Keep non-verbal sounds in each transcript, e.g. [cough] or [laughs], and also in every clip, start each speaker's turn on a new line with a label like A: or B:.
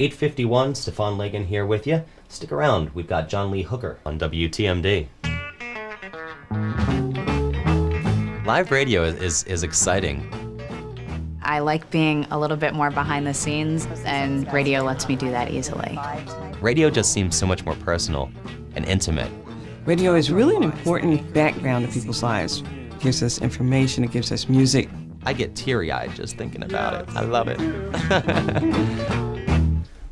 A: 851, Stefan Lagan here with you. Stick around, we've got John Lee Hooker on WTMD. Live radio is, is, is exciting.
B: I like being a little bit more behind the scenes, and radio lets me do that easily.
A: Radio just seems so much more personal and intimate.
C: Radio is really an important background to people's lives. It gives us information, it gives us music.
A: I get teary eyed just thinking about it. I love it. [laughs]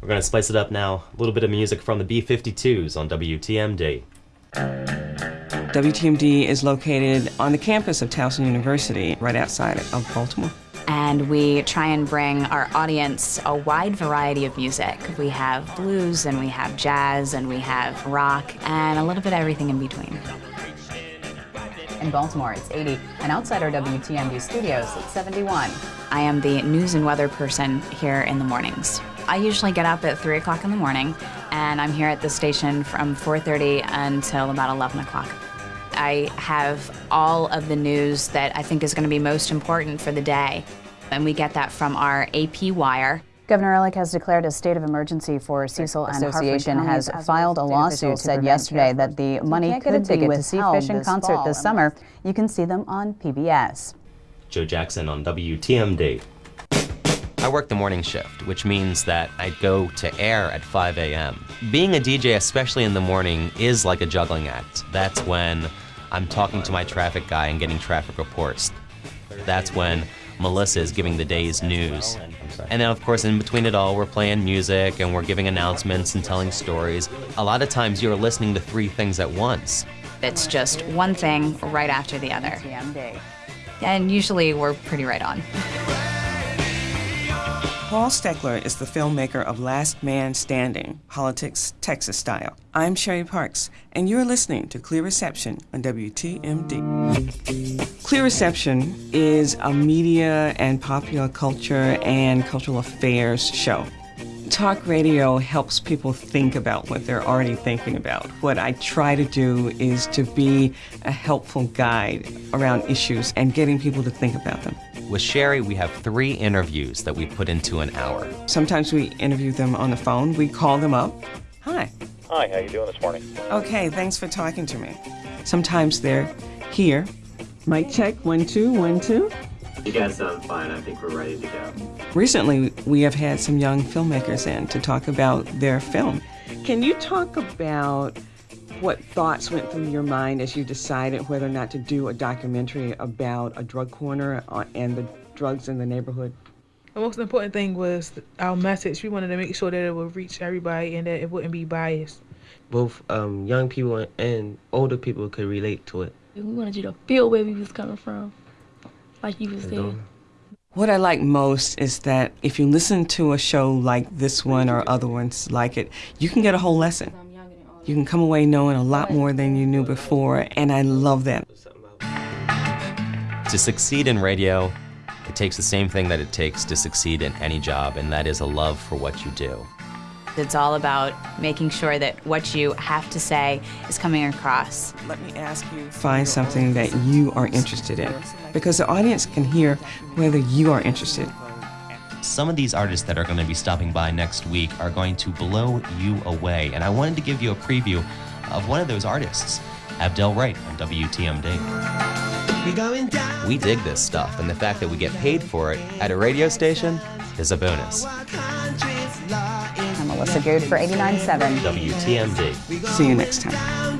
A: We're going to spice it up now. A little bit of music from the B 52s on WTMD.
C: WTMD is located on the campus of Towson University, right outside of Baltimore.
B: And we try and bring our audience a wide variety of music. We have blues, and we have jazz, and we have rock, and a little bit of everything in between.
D: In Baltimore, it's 80, and outside our WTMD studios, it's 71.
B: I am the news and weather person here in the mornings. I usually get up at 3 o'clock in the morning, and I'm here at the station from 4.30 until about 11 o'clock. I have all of the news that I think is going to be most important for the day, and we get that from our AP wire.
D: Governor Ehrlich has declared a state of emergency for Cecil and Association has filed a lawsuit. Said yesterday that the money could be withheld to see Fish in concert this summer. You can see them on PBS.
A: Joe Jackson on WTMD. I work the morning shift, which means that I go to air at 5 a.m. Being a DJ, especially in the morning, is like a juggling act. That's when I'm talking to my traffic guy and getting traffic reports. That's when Melissa is giving the day's news. And then, of course, in between it all, we're playing music and we're giving announcements and telling stories. A lot of times, you're listening to three things at once.
B: It's just one thing right after the other. And usually we're pretty right on. [laughs]
C: Paul Stekler is the filmmaker of Last Man Standing, Politics Texas Style. I'm Sheri Parks, and you're listening to Clear Reception on WTMD. Clear Reception is a media and popular culture and cultural affairs show. Talk radio helps people think about what they're already thinking about. What I try to do is to be a helpful guide around issues and getting people to think about them.
A: With Sheri, we have three interviews that we put into an hour.
C: Sometimes we interview them on the phone. We call them up. Hi.
E: Hi, how you doing this morning?
C: Okay, thanks for talking to me. Sometimes they're here. Mic check, one, two, one, two.
F: You guys sound fine. I think we're ready to go.
C: Recently, we have had some young filmmakers in to talk about their film. Can you talk about what thoughts went through your mind as you decided whether or not to do a documentary about a drug corner uh, and the drugs in the neighborhood?
G: The most important thing was our message. We wanted to make sure that it would reach everybody and that it wouldn't be biased.
H: Both um, young people and older people could relate to it.
I: We wanted you to feel where we was coming from, like you was saying.
C: What I like most is that if you listen to a show like this one or other ones like it, you can get a whole lesson. You can come away knowing a lot more than you knew before, and I love that.
A: To succeed in radio, it takes the same thing that it takes to succeed in any job, and that is a love for what you do.
B: It's all about making sure that what you have to say is coming across.
C: Let me ask you find something that you are interested in because the audience can hear whether you are interested.
A: Some of these artists that are going to be stopping by next week are going to blow you away, and I wanted to give you a preview of one of those artists, Abdel Wright on WTMD. We dig this stuff, and the fact that we get paid for it at a radio station is a bonus.
D: I'm Melissa Good for 89.7
A: WTMD.
C: See you next time.